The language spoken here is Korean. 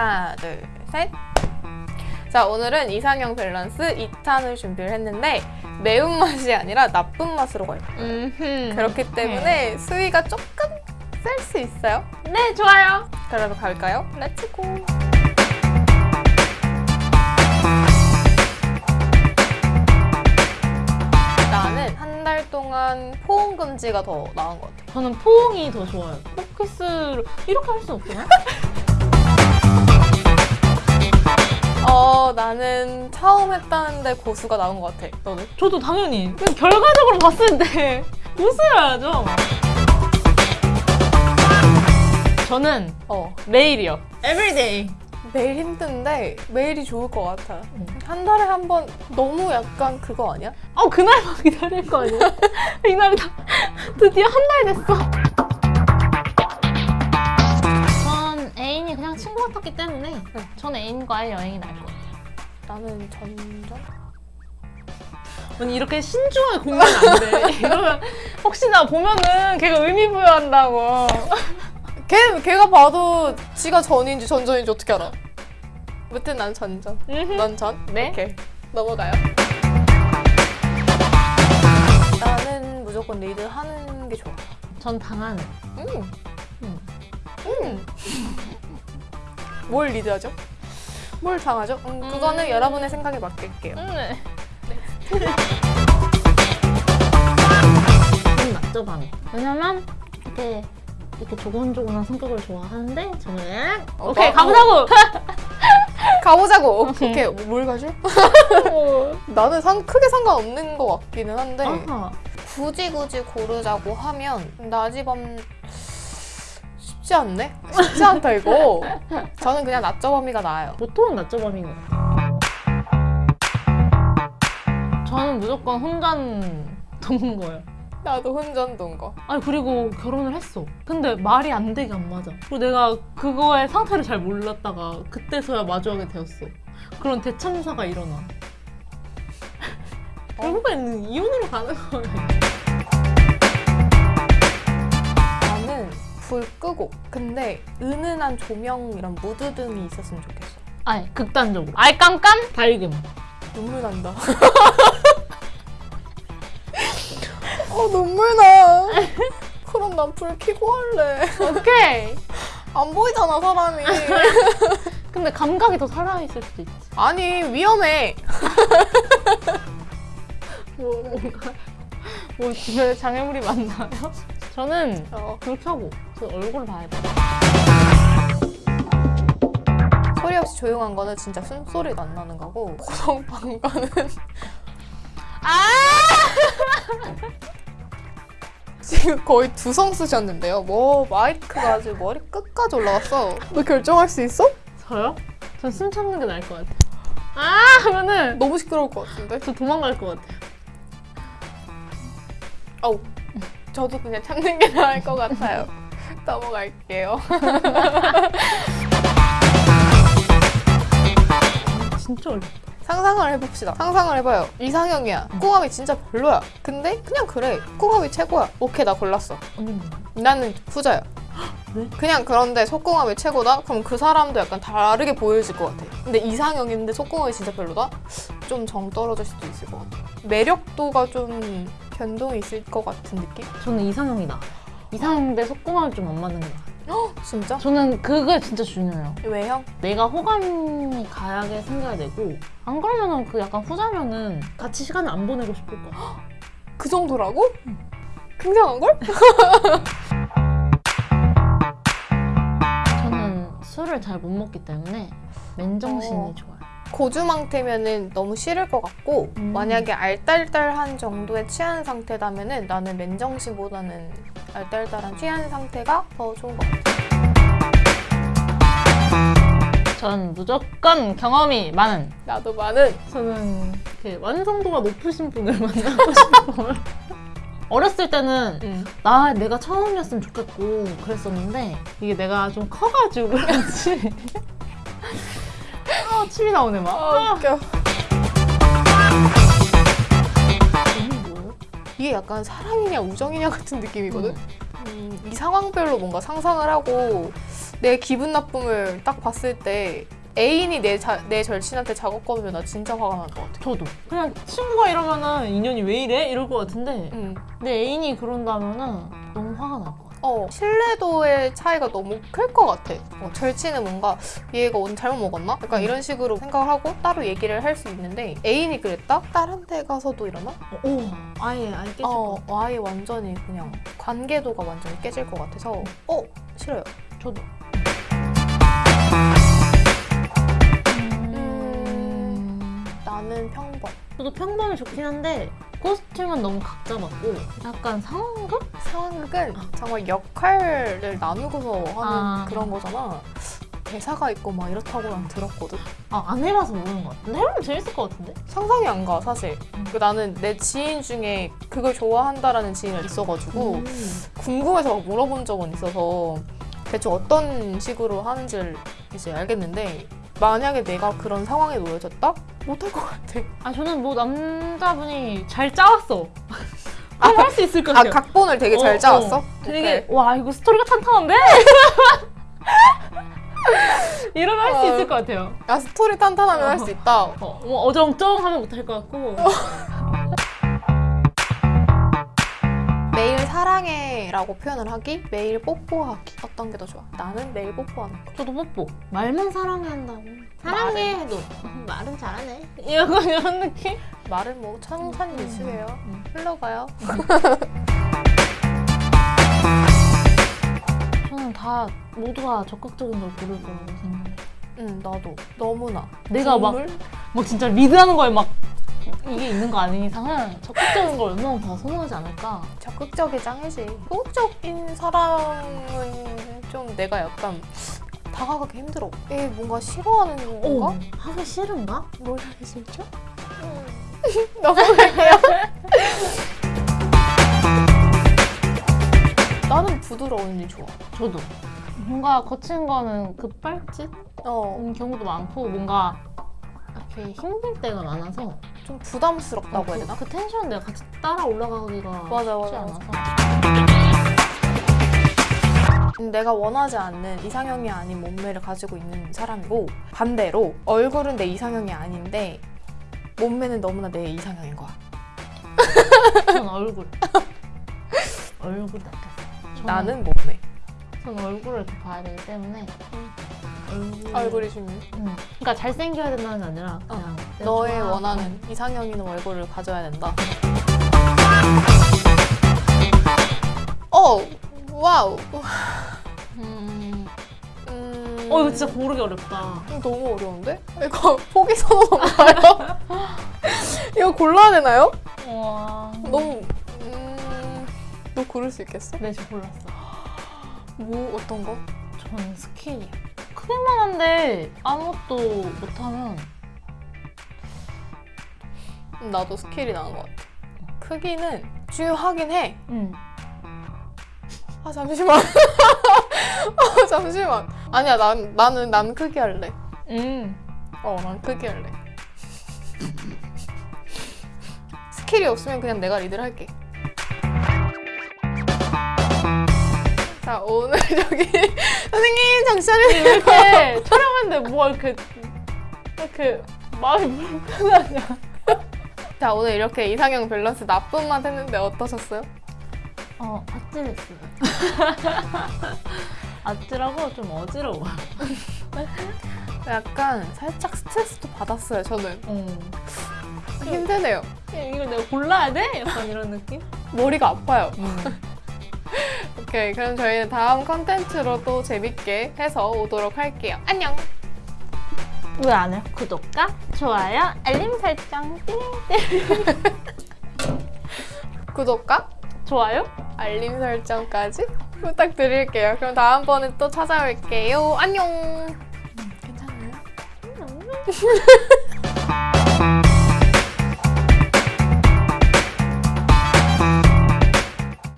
하나, 둘, 셋. 자, 오늘은 이상형 밸런스 2탄을 준비를 했는데 매운맛이 아니라 나쁜 맛으로 갈 거예요. 음. 그렇기 때문에 수위가 조금 셀 수 있어요. 네, 좋아요. 그러면 갈까요? Let's go! 나는 한달 동안 포옹 금지가 더 나은 것 같아. 저는 포옹이 더 좋아요. 포키스를 이렇게 할 수? 어, 처음 했다는데 고수가 나온 것 같아. 너는? 저도 당연히. 그냥 결과적으로 봤을 때 웃어야죠. 저는 어. 매일이요. Everyday. 매일 힘든데 매일이 좋을 것 같아. 음. 한 달에 한 번 너무 약간 그거 아니야? 어, 그날만 기다릴 거 아니야? 이날이 다 드디어 한 달 됐어. 전 애인이 그냥 친구 같았기 때문에 전 애인과의 여행이 것 같아요. 나는 점점 언니 이렇게 신중하게 공부하면 안 돼. 이러면 혹시나 보면은 걔가 의미 부여한다고. 걔 걔가 봐도 지가 전인지 전전인지 어떻게 알아? 무튼 난 전전. 넌 전? 네. 오케이 넘어가요. 나는 무조건 리드 하는 게 좋아. 전 당하는. 음. 음. 음. 뭘 리드하죠? 뭘 당하죠? 음, 그거는 음. 여러분의 생각에 맡길게요. 네. 저는 맞죠, 밤이. 왜냐면 이렇게 이렇게 조곤조곤한 성격을 좋아하는데 저는 어, 오케이 나- 가보자고. 가보자고. 오케이. 오케이. 뭘 가죠? 나는 상, 크게 상관없는 것 같기는 한데 아하. 굳이 굳이 고르자고 하면 낮이밤 쉽지 않네? 쉽지 않다 이거. 저는 그냥 낮저밤이가 나아요. 보통은 낮죠, 밤인 것 같아요. 저는 무조건 혼자 도는 거예요. 나도 혼전 돈 거. 아니 그리고 결혼을 했어. 근데 말이 안 되게 안 맞아. 그리고 내가 그거의 상태를 잘 몰랐다가 그때서야 마주하게 되었어. 그런 대참사가 일어나. 결국에는 이혼으로 가는 거예요. 불 끄고 근데 은은한 조명 이런 무드 등이 있었으면 좋겠어. 아니 극단적으로. 아예 깜깜 밝음. 눈물 난다. 어 눈물 나. 그럼 난 불 켜고 할래. 오케이. 안 보이잖아 사람이. 근데 감각이 더 살아있을 수도 있지. 아니 위험해. 뭐 뭔가 뭐 주변에 장애물이 많나요? 저는 어. 불 켜고 저 얼굴 봐야 돼. 소리 없이 조용한 거는 진짜 숨소리도 안 나는 거고 고성방가는 아! 지금 거의 두성 쓰셨는데요. 뭐 마이크가 아주 머리 끝까지 올라갔어. 너 결정할 수 있어? 저요? 전 숨 참는 게 나을 것 같아요. 아! 하면은 너무 시끄러울 것 같은데. 저 도망갈 것 같아요. 아우 저도 그냥 참는 게 나을 것 같아요. 넘어갈게요. 진짜 어렵다. 상상을 해봅시다. 상상을 해봐요. 이상형이야. 꿍함이 진짜 별로야. 근데 그냥 그래. 꿍함이 최고야. 오케이 나 골랐어. 나는 후자야. 왜? 그냥 그런데 속궁합이 최고다? 그럼 그 사람도 약간 다르게 보여질 것 같아. 근데 이상형인데 속궁합이 진짜 별로다? 좀 정 떨어질 수도 있을 것 같아. 매력도가 좀 변동이 있을 것 같은 느낌? 저는 이상형이다. 이상형 대 속궁합이 좀 안 맞는 게 나아요. 진짜? 저는 그게 진짜 중요해요. 외형? 내가 호감이 가야게 생겨야 되고 안 그러면은 그 약간 후자면은 같이 시간을 안 보내고 싶을 것 같아. 그 정도라고? 굉장한 걸? 저는 술을 잘 못 먹기 때문에 맨정신이 어. 좋아요. 고주망태면은 너무 싫을 것 같고 음. 만약에 알딸딸한 정도의 취한 상태라면은 나는 맨정신보다는 알딸딸한 취한 상태가 더 좋은 것 같아. 전 무조건 경험이 많은 나도 많은 저는 이렇게 완성도가 높으신 분을 만나고 싶어요. 어렸을 때는 음. 나 내가 처음이었으면 좋겠고 그랬었는데 이게 내가 좀 커가지고 그런지 아 침이 나오네 막. 아 웃겨. 이게 뭐예요? 이게 약간 사랑이냐 우정이냐 같은 느낌이거든. 음, 이 상황별로 뭔가 상상을 하고 내 기분 나쁨을 딱 봤을 때 애인이 내, 자, 내 절친한테 작업 걸으면 나 진짜 화가 날 것 같아. 저도 그냥 친구가 이러면은 인연이 왜 이래? 이럴 것 같은데 음. 내 애인이 그런다면은 너무 화가 날 것 같아. 어, 신뢰도의 차이가 너무 클 것 같아. 어, 절친은 뭔가 얘가 오늘 잘못 먹었나? 약간 음. 이런 식으로 생각을 하고 따로 얘기를 할 수 있는데 애인이 그랬다? 다른 데 가서도 이러나? 오 아예 아예 깨질 어, 것 같아. 아예 완전히 그냥 관계도가 완전히 깨질 것 같아서 어, 싫어요. 저도. 음. 나는 평범. 저도 평범이 좋긴 한데 코스튬은 너무 각자 맞고 약간 상황극? 상황극은 정말 역할을 나누고서 하는 아. 그런 거잖아. 대사가 있고 막 이렇다고 난 들었거든. 아 안 해봐서 모르는 것 같은데 해보면 재밌을 것 같은데? 상상이 안 가, 사실. 음. 그 나는 내 지인 중에 그걸 좋아한다라는 지인이 있어가지고 음. 궁금해서 막 물어본 적은 있어서 대충 어떤 식으로 하는지를 이제 알겠는데 만약에 내가 그런 상황에 놓여졌다? 못할 것 같아. 아 저는 뭐 남자분이 잘 짜왔어. 할수 있을 것 아, 같아요. 각본을 되게 잘 어, 짜왔어? 어. 되게. 와 이거 스토리가 탄탄한데? 이러면 할수 어. 있을 것 같아요. 아, 스토리 탄탄하면 할 수 있다. 어, 뭐 어정쩡하면 못할 것 같고. 매일 사랑해 라고 표현을 하기, 매일 뽀뽀하기. 어떤 게 더 좋아? 나는 매일 뽀뽀하는 거. 저도 뽀뽀. 말만 사랑해 한다고. 사랑해 해도 말은 잘하네. 이런 이런 느낌? 말은 뭐 천산일수예요. 음. 흘러가요. 저는 다 모두가 적극적인 걸 고를 거라고 생각해요. 응, 나도. 너무나. 내가 막? 막 진짜 리드하는 거에 막 이게 있는 거 아닌 이상은 적극적인 걸 얼마나 더 선호하지 않을까. 적극적이 짱이지. 소극적인 사람은 좀 내가 약간 다가가기 힘들어. 얘 뭔가 싫어하는 건가? 오, 하기 싫은가? 뭘 하기 싫죠? 넘어갈게요. 나는 부드러운 일 좋아. 저도. 뭔가 거친 거는 급발진? 어, 음, 경우도 많고 뭔가 이렇게 힘들 때가 많아서 좀 부담스럽다고 해야 되나? 그, 그 텐션 내가 같이 따라 올라가기가 맞아, 쉽지 맞아, 않아서 음, 내가 원하지 않는 이상형이 아닌 몸매를 가지고 있는 사람이고 반대로 얼굴은 내 이상형이 아닌데 몸매는 너무나 내 이상형인 거야. 전 얼굴 얼굴 저는- 나는 몸매. 전 얼굴을 봐야 되기 때문에 얼굴 얼굴이 중요해. 음. 그러니까 잘생겨야 된다는 게 아니라 그냥 내가 너의 원하는 이상형 있는 얼굴을 가져야 된다. 어, 와우. 음. 음, 어 이거 진짜 고르기 어렵다 너무 어려운데? 이거 포기 선언인가요? 이거 골라야 되나요? 와 너무 음, 너 고를 수 있겠어? 네, 저 골랐어 뭐 어떤 거? 저는 스킬이야 크기만 한데 아무것도 못하면 음, 나도 스킬이 나은 것 같아. 크기는 중요하긴 해. 음. 아 잠시만. 아 잠시만. 아니야 난 나는 난 크기 할래. 음. 어, 난 크기 할래. 스킬이 없으면 그냥 내가 리드를 할게. 자, 오늘 저기 선생님 잠시만요. 이렇게 촬영했는데 뭐 이렇게 이렇게 마음이 불편하냐 자, 오늘 이렇게 이상형 밸런스 나쁜 맛 했는데 어떠셨어요? 어 아찔했어요 아찔하고 좀 어지러워 약간 살짝 스트레스도 받았어요, 저는. 음. 힘드네요. 이걸 내가 골라야 돼? 약간 이런 느낌? 머리가 아파요. 음. 오케이, 그럼 저희는 다음 컨텐츠로 또 재밌게 해서 오도록 할게요. 안녕! 왜 안 해? 구독과 좋아요, 알림 설정, 띵. 구독과 좋아요? 알림 설정까지 부탁드릴게요. 그럼 다음번에 또 찾아올게요. 안녕! 괜찮아요?